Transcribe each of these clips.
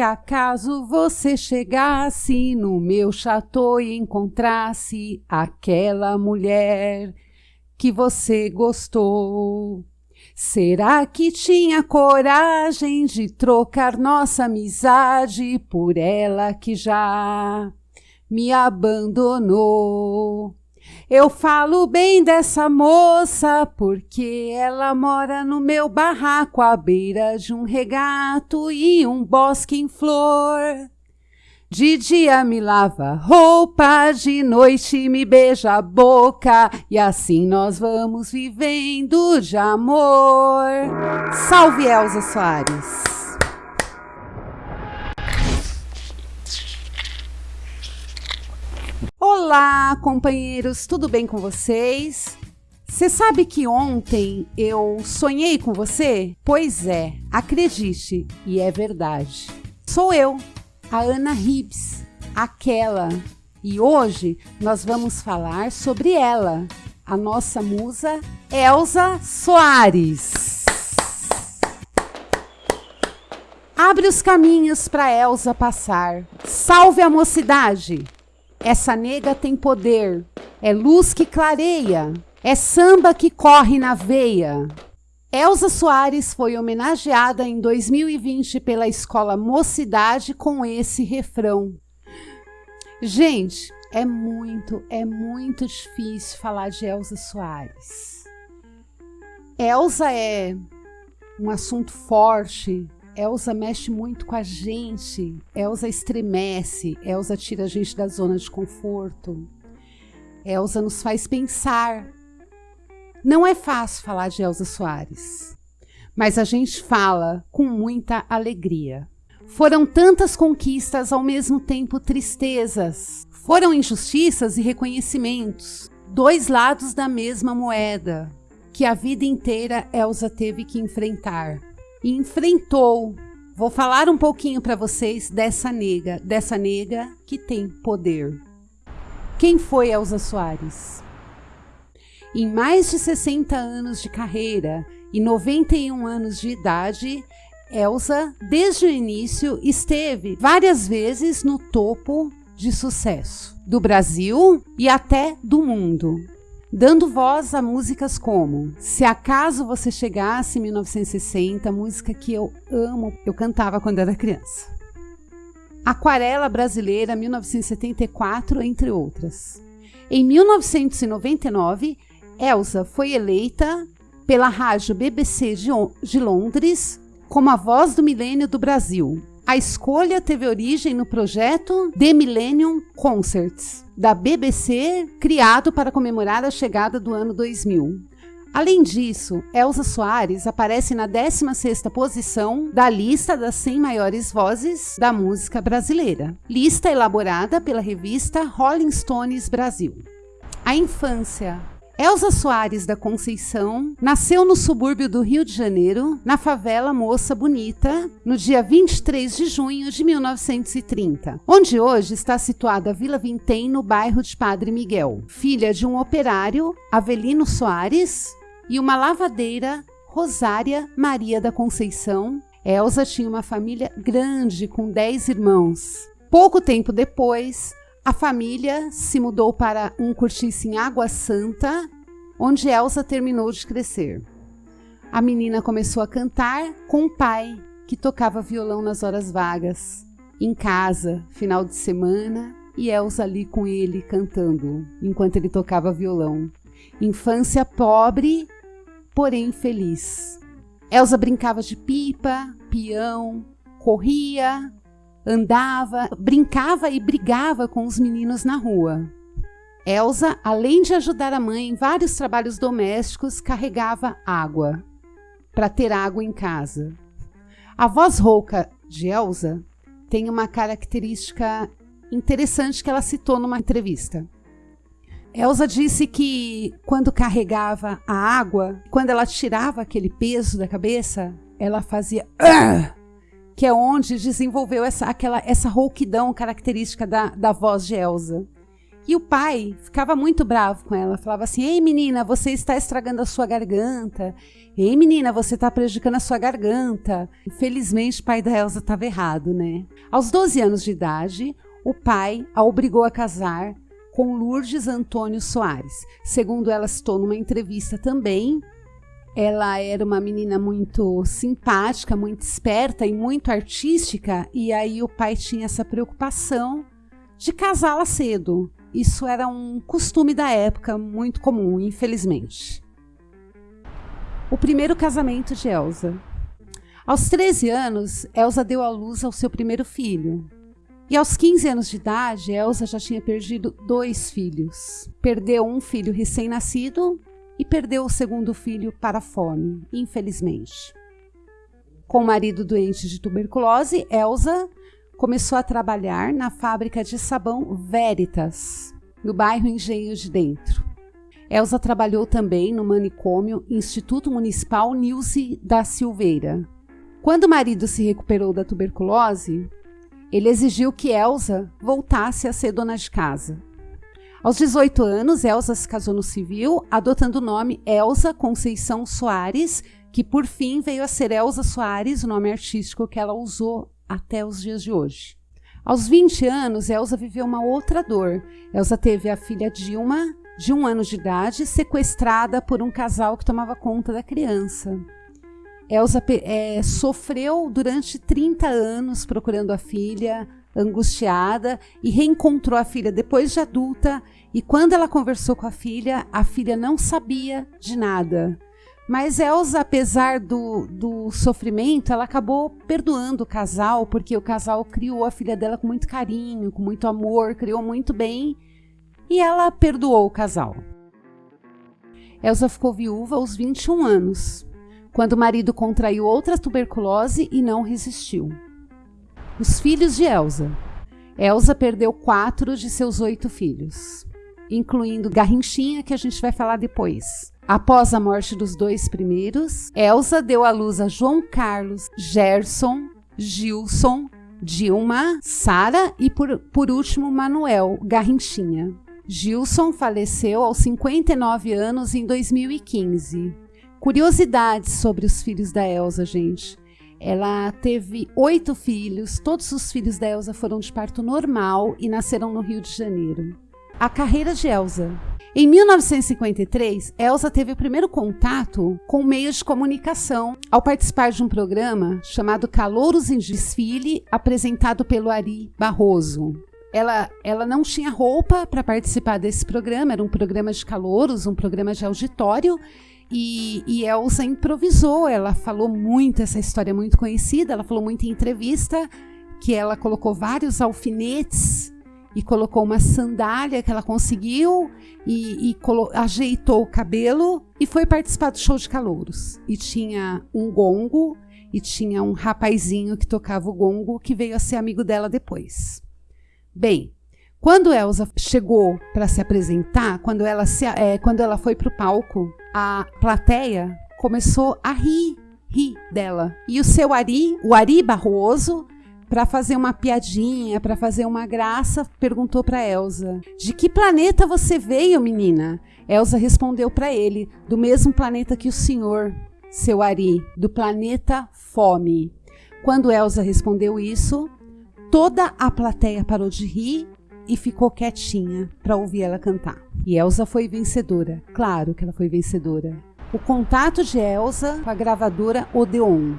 Se acaso você chegasse no meu chateau e encontrasse aquela mulher que você gostou, será que tinha coragem de trocar nossa amizade por ela que já me abandonou? Eu falo bem dessa moça porque ela mora no meu barraco à beira de um regato e um bosque em flor. De dia me lava roupa, de noite me beija a boca e assim nós vamos vivendo de amor. Salve Elza Soares! Olá, companheiros, tudo bem com vocês? Você sabe que ontem eu sonhei com você? Pois é, acredite, e é verdade. Sou eu, a Ana Ribs, aquela. E hoje nós vamos falar sobre ela, a nossa musa Elza Soares. Abre os caminhos para Elza passar. Salve a mocidade! Essa nega tem poder, é luz que clareia, é samba que corre na veia. Elza Soares foi homenageada em 2020 pela escola Mocidade com esse refrão. Gente, é muito, é muito difícil falar de Elza Soares. Elza é um assunto forte, Elsa mexe muito com a gente, Elsa estremece, Elsa tira a gente da zona de conforto, Elsa nos faz pensar. Não é fácil falar de Elsa Soares, mas a gente fala com muita alegria. Foram tantas conquistas, ao mesmo tempo tristezas. Foram injustiças e reconhecimentos, dois lados da mesma moeda, que a vida inteira Elsa teve que enfrentar e enfrentou. Vou falar um pouquinho para vocês dessa nega, dessa nega que tem poder. Quem foi Elza Soares? Em mais de 60 anos de carreira e 91 anos de idade, Elsa, desde o início, esteve várias vezes no topo de sucesso do Brasil e até do mundo dando voz a músicas como Se Acaso Você Chegasse em 1960, música que eu amo, eu cantava quando era criança. Aquarela Brasileira 1974, entre outras. Em 1999, Elsa foi eleita pela rádio BBC de Londres como a voz do milênio do Brasil. A escolha teve origem no projeto The Millennium Concerts, da BBC, criado para comemorar a chegada do ano 2000. Além disso, Elza Soares aparece na 16ª posição da lista das 100 maiores vozes da música brasileira, lista elaborada pela revista Rolling Stones Brasil. A infância Elza Soares da Conceição nasceu no subúrbio do Rio de Janeiro, na favela Moça Bonita, no dia 23 de junho de 1930, onde hoje está situada a Vila Vintém, no bairro de Padre Miguel. Filha de um operário, Avelino Soares, e uma lavadeira, Rosária Maria da Conceição, Elza tinha uma família grande com 10 irmãos. Pouco tempo depois, a família se mudou para um cortiço em Água Santa, onde Elsa terminou de crescer. A menina começou a cantar com o pai, que tocava violão nas horas vagas, em casa, final de semana, e Elsa ali com ele cantando, enquanto ele tocava violão. Infância pobre, porém feliz. Elsa brincava de pipa, peão, corria, andava, brincava e brigava com os meninos na rua. Elsa, além de ajudar a mãe em vários trabalhos domésticos, carregava água para ter água em casa. A voz rouca de Elsa tem uma característica interessante que ela citou numa entrevista. Elsa disse que quando carregava a água, quando ela tirava aquele peso da cabeça, ela fazia Arr! Que é onde desenvolveu essa, aquela, essa rouquidão característica da, da voz de Elsa. E o pai ficava muito bravo com ela, falava assim: Ei menina, você está estragando a sua garganta. Ei menina, você está prejudicando a sua garganta. Infelizmente, o pai da Elsa estava errado, né? Aos 12 anos de idade, o pai a obrigou a casar com Lourdes Antônio Soares. Segundo ela citou numa entrevista também, ela era uma menina muito simpática, muito esperta e muito artística, e aí o pai tinha essa preocupação de casá-la cedo. Isso era um costume da época, muito comum, infelizmente. O primeiro casamento de Elsa. Aos 13 anos, Elsa deu à luz ao seu primeiro filho. E aos 15 anos de idade, Elsa já tinha perdido dois filhos. Perdeu um filho recém-nascido e perdeu o segundo filho para a fome, infelizmente. Com o marido doente de tuberculose, Elsa começou a trabalhar na fábrica de sabão Veritas, no bairro Engenho de Dentro. Elsa trabalhou também no manicômio Instituto Municipal Nilce da Silveira. Quando o marido se recuperou da tuberculose, ele exigiu que Elsa voltasse a ser dona de casa. Aos 18 anos, Elsa se casou no civil, adotando o nome Elsa Conceição Soares, que por fim veio a ser Elsa Soares, o nome artístico que ela usou até os dias de hoje. Aos 20 anos, Elsa viveu uma outra dor. Elsa teve a filha Dilma, de um ano de idade, sequestrada por um casal que tomava conta da criança. Elsa é, sofreu durante 30 anos procurando a filha, angustiada e reencontrou a filha depois de adulta. E quando ela conversou com a filha, a filha não sabia de nada. Mas Elsa, apesar do, do sofrimento, ela acabou perdoando o casal, porque o casal criou a filha dela com muito carinho, com muito amor, criou muito bem, e ela perdoou o casal. Elsa ficou viúva aos 21 anos, quando o marido contraiu outra tuberculose e não resistiu. Os filhos de Elsa. Elsa perdeu quatro de seus oito filhos, incluindo Garrinchinha, que a gente vai falar depois. Após a morte dos dois primeiros, Elsa deu à luz a João Carlos, Gerson, Gilson, Dilma, Sara e, por, por último, Manuel Garrinchinha. Gilson faleceu aos 59 anos em 2015. Curiosidades sobre os filhos da Elsa, gente. Ela teve oito filhos, todos os filhos da Elsa foram de parto normal e nasceram no Rio de Janeiro. A carreira de Elsa. Em 1953, Elsa teve o primeiro contato com meios de comunicação ao participar de um programa chamado Calouros em Desfile, apresentado pelo Ari Barroso. Ela, ela não tinha roupa para participar desse programa, era um programa de calouros, um programa de auditório, e, e Elsa improvisou, ela falou muito, essa história é muito conhecida, ela falou muito em entrevista, que ela colocou vários alfinetes e colocou uma sandália que ela conseguiu e, e ajeitou o cabelo e foi participar do show de calouros. E tinha um gongo e tinha um rapazinho que tocava o gongo que veio a ser amigo dela depois. Bem, quando Elsa chegou para se apresentar, quando ela, se, é, quando ela foi para o palco, a plateia começou a rir, rir dela. E o seu Ari, o Ari Barroso, para fazer uma piadinha, para fazer uma graça, perguntou para Elsa: "De que planeta você veio, menina?" Elsa respondeu para ele: "Do mesmo planeta que o senhor, seu Ari, do planeta Fome." Quando Elsa respondeu isso, toda a plateia parou de rir e ficou quietinha para ouvir ela cantar. E Elsa foi vencedora. Claro que ela foi vencedora. O contato de Elsa com a gravadora Odeon.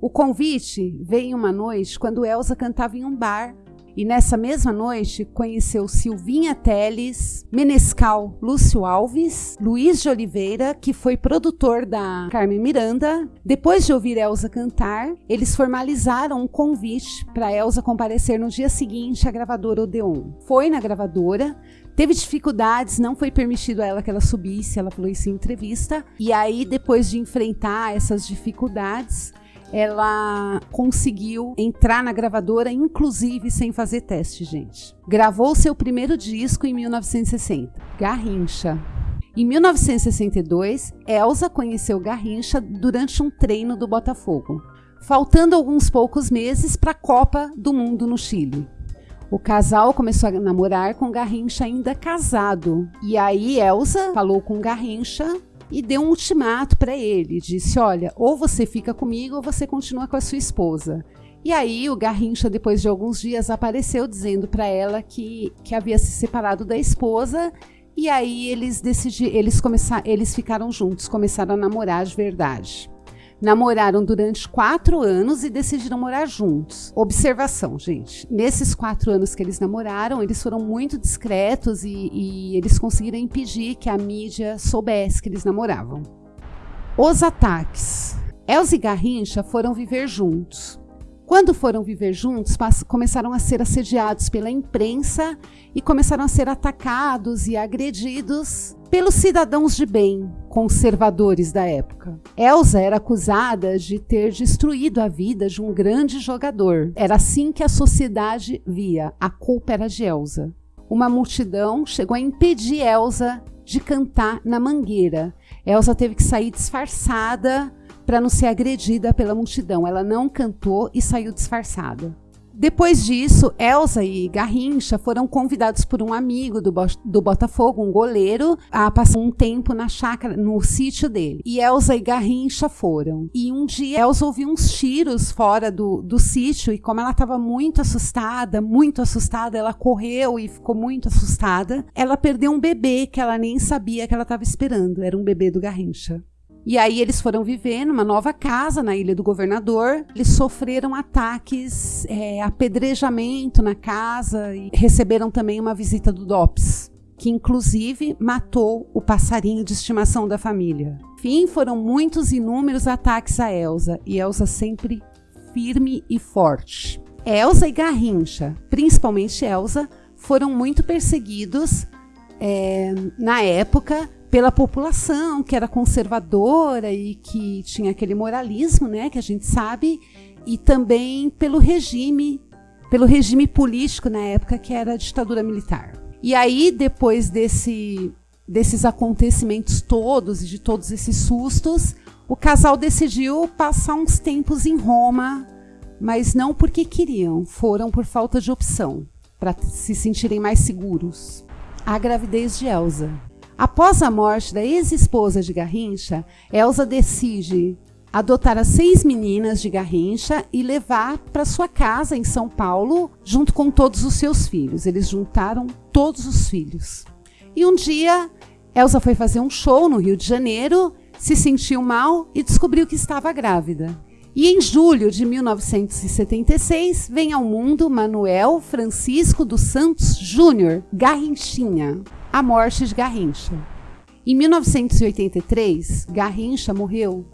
O convite veio uma noite quando Elsa cantava em um bar e nessa mesma noite conheceu Silvinha Teles, Menescal Lúcio Alves, Luiz de Oliveira, que foi produtor da Carmen Miranda. Depois de ouvir Elsa cantar, eles formalizaram um convite para Elsa comparecer no dia seguinte à gravadora Odeon. Foi na gravadora, Teve dificuldades, não foi permitido a ela que ela subisse, ela falou isso em entrevista. E aí, depois de enfrentar essas dificuldades, ela conseguiu entrar na gravadora, inclusive sem fazer teste, gente. Gravou seu primeiro disco em 1960, Garrincha. Em 1962, Elsa conheceu Garrincha durante um treino do Botafogo, faltando alguns poucos meses para a Copa do Mundo no Chile. O casal começou a namorar com Garrincha ainda casado. E aí Elsa falou com Garrincha e deu um ultimato para ele. Disse: Olha, ou você fica comigo ou você continua com a sua esposa. E aí o Garrincha, depois de alguns dias, apareceu dizendo para ela que, que havia se separado da esposa. E aí eles decidiram, eles eles ficaram juntos, começaram a namorar de verdade. Namoraram durante quatro anos e decidiram morar juntos. Observação, gente. Nesses quatro anos que eles namoraram, eles foram muito discretos e, e eles conseguiram impedir que a mídia soubesse que eles namoravam. Os ataques. Elza e Garrincha foram viver juntos. Quando foram viver juntos, começaram a ser assediados pela imprensa e começaram a ser atacados e agredidos pelos cidadãos de bem, conservadores da época. Elsa era acusada de ter destruído a vida de um grande jogador. Era assim que a sociedade via. A culpa era de Elsa. Uma multidão chegou a impedir Elsa de cantar na mangueira. Elsa teve que sair disfarçada para não ser agredida pela multidão. Ela não cantou e saiu disfarçada. Depois disso, Elsa e Garrincha foram convidados por um amigo do, do Botafogo, um goleiro, a passar um tempo na chácara, no sítio dele. E Elsa e Garrincha foram. E um dia Elsa ouviu uns tiros fora do, do sítio e como ela estava muito assustada, muito assustada, ela correu e ficou muito assustada. Ela perdeu um bebê que ela nem sabia que ela estava esperando. Era um bebê do Garrincha. E aí eles foram viver numa nova casa na Ilha do Governador. Eles sofreram ataques, é, apedrejamento na casa e receberam também uma visita do DOPS, que inclusive matou o passarinho de estimação da família. Enfim, foram muitos inúmeros ataques a Elsa e Elsa sempre firme e forte. Elsa e Garrincha, principalmente Elsa, foram muito perseguidos é, na época pela população que era conservadora e que tinha aquele moralismo, né, que a gente sabe, e também pelo regime, pelo regime político na época que era a ditadura militar. E aí depois desse desses acontecimentos todos e de todos esses sustos, o casal decidiu passar uns tempos em Roma, mas não porque queriam, foram por falta de opção, para se sentirem mais seguros. A gravidez de Elsa. Após a morte da ex-esposa de Garrincha, Elsa decide adotar as seis meninas de Garrincha e levar para sua casa em São Paulo, junto com todos os seus filhos. Eles juntaram todos os filhos. E um dia, Elsa foi fazer um show no Rio de Janeiro, se sentiu mal e descobriu que estava grávida. E em julho de 1976 vem ao mundo Manuel Francisco dos Santos Júnior, Garrinchinha a morte de Garrincha. Em 1983, Garrincha morreu,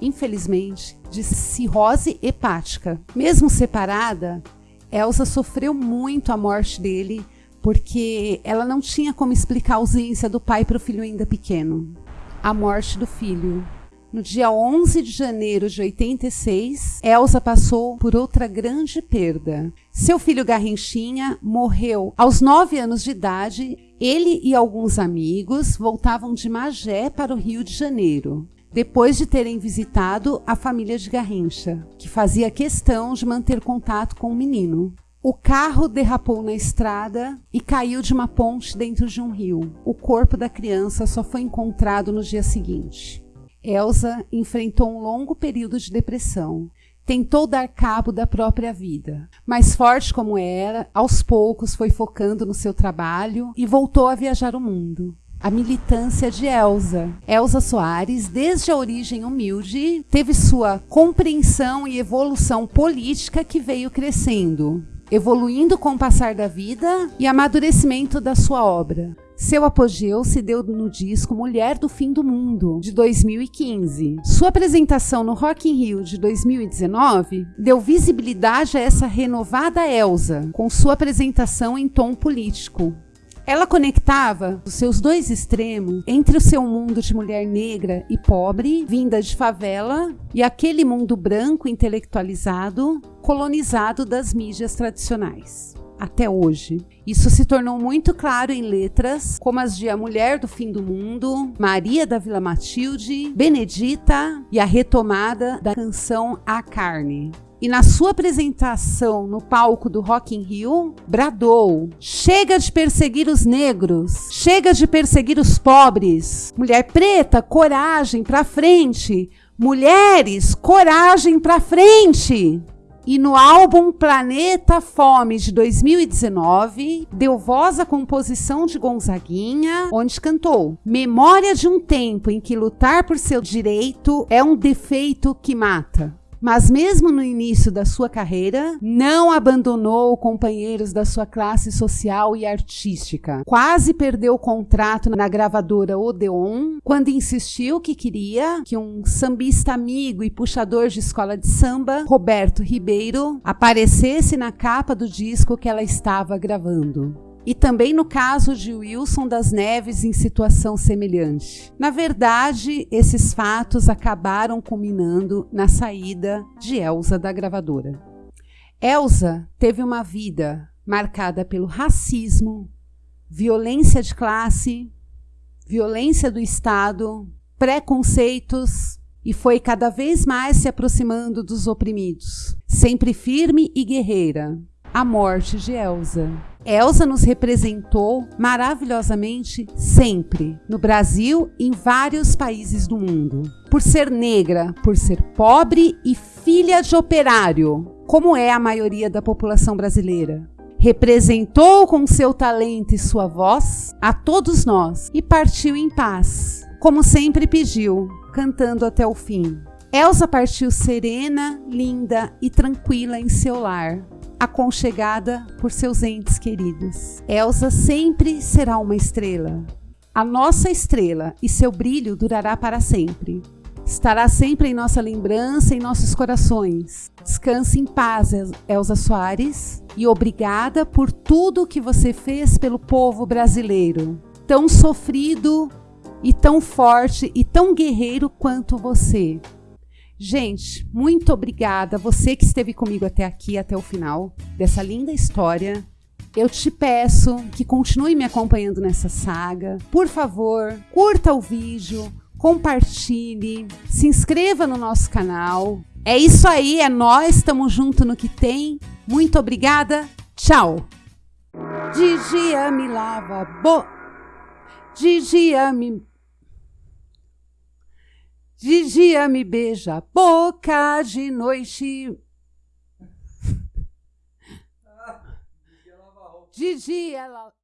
infelizmente, de cirrose hepática. Mesmo separada, Elsa sofreu muito a morte dele porque ela não tinha como explicar a ausência do pai para o filho ainda pequeno. A morte do filho. No dia 11 de janeiro de 86, Elsa passou por outra grande perda. Seu filho Garrinchinha morreu aos 9 anos de idade. Ele e alguns amigos voltavam de Magé para o Rio de Janeiro, depois de terem visitado a família de Garrincha, que fazia questão de manter contato com o menino. O carro derrapou na estrada e caiu de uma ponte dentro de um rio. O corpo da criança só foi encontrado no dia seguinte. Elsa enfrentou um longo período de depressão. Tentou dar cabo da própria vida, mas forte como era, aos poucos foi focando no seu trabalho e voltou a viajar o mundo. A militância de Elsa. Elsa Soares, desde a origem humilde, teve sua compreensão e evolução política que veio crescendo, evoluindo com o passar da vida e amadurecimento da sua obra. Seu apogeu se deu no disco Mulher do Fim do Mundo, de 2015. Sua apresentação no Rock in Rio de 2019 deu visibilidade a essa renovada Elsa, com sua apresentação em tom político. Ela conectava os seus dois extremos entre o seu mundo de mulher negra e pobre, vinda de favela, e aquele mundo branco intelectualizado, colonizado das mídias tradicionais até hoje. Isso se tornou muito claro em letras como as de A Mulher do Fim do Mundo, Maria da Vila Matilde, Benedita e a retomada da canção A Carne. E na sua apresentação no palco do Rock in Rio, bradou: "Chega de perseguir os negros, chega de perseguir os pobres. Mulher preta, coragem para frente. Mulheres, coragem para frente." E no álbum Planeta Fome de 2019, deu voz à composição de Gonzaguinha, onde cantou: Memória de um tempo em que lutar por seu direito é um defeito que mata mas mesmo no início da sua carreira, não abandonou companheiros da sua classe social e artística. Quase perdeu o contrato na gravadora Odeon quando insistiu que queria que um sambista amigo e puxador de escola de samba, Roberto Ribeiro, aparecesse na capa do disco que ela estava gravando e também no caso de Wilson das Neves em situação semelhante. Na verdade, esses fatos acabaram culminando na saída de Elsa da gravadora. Elsa teve uma vida marcada pelo racismo, violência de classe, violência do Estado, preconceitos e foi cada vez mais se aproximando dos oprimidos. Sempre firme e guerreira, a morte de Elsa. Elsa nos representou maravilhosamente sempre, no Brasil e em vários países do mundo. Por ser negra, por ser pobre e filha de operário, como é a maioria da população brasileira. Representou com seu talento e sua voz a todos nós e partiu em paz, como sempre pediu, cantando até o fim. Elsa partiu serena, linda e tranquila em seu lar, aconchegada por seus entes queridos. Elsa sempre será uma estrela. A nossa estrela e seu brilho durará para sempre. Estará sempre em nossa lembrança em nossos corações. Descanse em paz, Elsa Soares, e obrigada por tudo que você fez pelo povo brasileiro, tão sofrido e tão forte e tão guerreiro quanto você. Gente, muito obrigada. Você que esteve comigo até aqui, até o final dessa linda história. Eu te peço que continue me acompanhando nessa saga. Por favor, curta o vídeo, compartilhe, se inscreva no nosso canal. É isso aí, é nós, estamos junto no que tem. Muito obrigada. Tchau. De dia me lava bo... De dia me de dia me beija a boca, de noite. De dia ela.